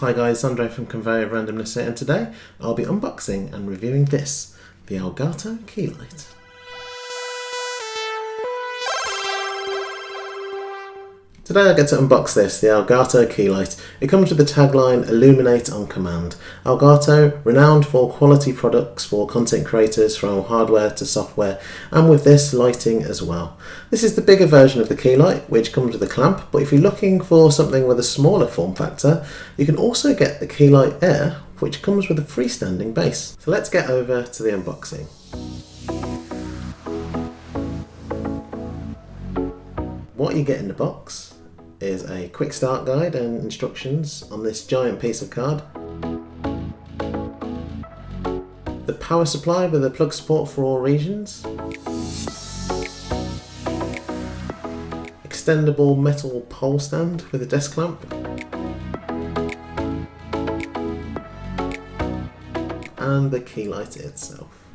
Hi guys, Andre from Conveyor Randomness here, and today I'll be unboxing and reviewing this, the Elgato Keylight. Today I get to unbox this, the Elgato Keylight. It comes with the tagline Illuminate on Command. Elgato, renowned for quality products for content creators from hardware to software, and with this lighting as well. This is the bigger version of the Keylight, which comes with a clamp, but if you're looking for something with a smaller form factor, you can also get the Keylight Air, which comes with a freestanding base. So let's get over to the unboxing. What you get in the box is a quick start guide and instructions on this giant piece of card. The power supply with a plug support for all regions. Extendable metal pole stand with a desk clamp. And the key light itself.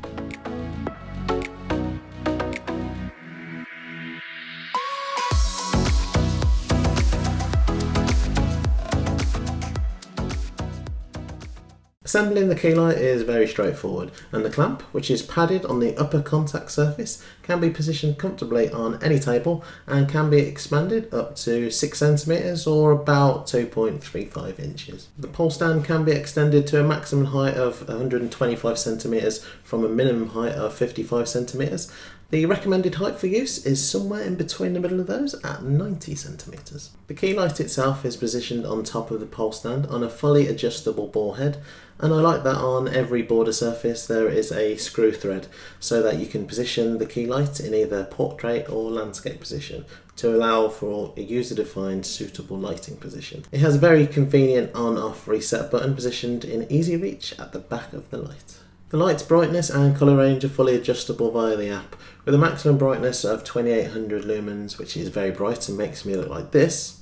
Assembling the keylight is very straightforward and the clamp, which is padded on the upper contact surface, can be positioned comfortably on any table and can be expanded up to 6cm or about 2.35 inches. The pole stand can be extended to a maximum height of 125cm from a minimum height of 55cm the recommended height for use is somewhere in between the middle of those at 90 centimeters. The key light itself is positioned on top of the pole stand on a fully adjustable ball head and I like that on every border surface there is a screw thread so that you can position the key light in either portrait or landscape position to allow for a user-defined suitable lighting position. It has a very convenient on-off reset button positioned in easy reach at the back of the light. The light's brightness and colour range are fully adjustable via the app, with a maximum brightness of 2800 lumens, which is very bright and makes me look like this,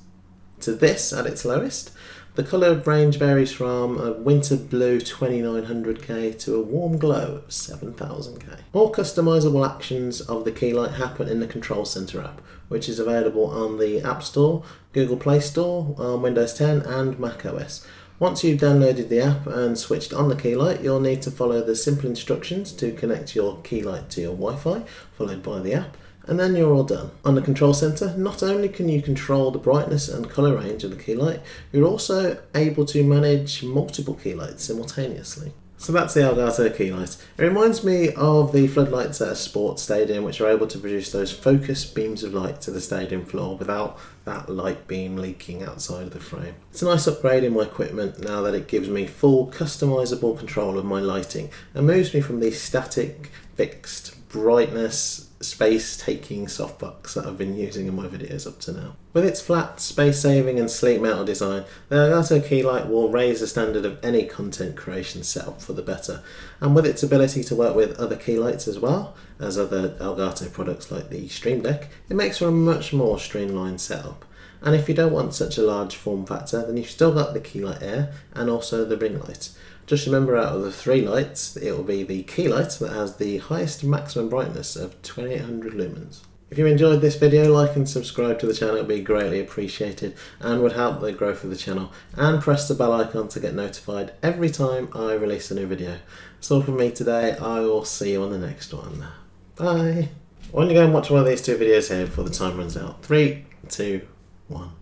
to this at its lowest. The colour range varies from a winter blue 2900K to a warm glow of 7000K. All customisable actions of the keylight happen in the Control Centre app, which is available on the App Store, Google Play Store, on Windows 10 and Mac OS. Once you've downloaded the app and switched on the keylight, you'll need to follow the simple instructions to connect your keylight to your Wi-Fi, followed by the app, and then you're all done. On the control center, not only can you control the brightness and color range of the keylight, you're also able to manage multiple keylights simultaneously. So that's the Elgato keylight. It reminds me of the floodlights at a sports stadium which are able to produce those focused beams of light to the stadium floor without that light beam leaking outside of the frame. It's a nice upgrade in my equipment now that it gives me full customizable control of my lighting and moves me from the static, fixed brightness space taking softbox that I've been using in my videos up to now. With its flat, space saving and sleek metal design, the Elgato Keylight will raise the standard of any content creation setup for the better. And with its ability to work with other keylights as well as other Elgato products like the Stream Deck, it makes for a much more streamlined setup. And if you don't want such a large form factor, then you've still got the Keylight Air and also the ring light. Just remember out of the three lights, it will be the key light that has the highest maximum brightness of 2800 lumens. If you enjoyed this video, like and subscribe to the channel, it would be greatly appreciated and would help the growth of the channel. And press the bell icon to get notified every time I release a new video. That's all from me today, I will see you on the next one. Bye! Why don't you go and watch one of these two videos here before the time runs out? Three, two, one.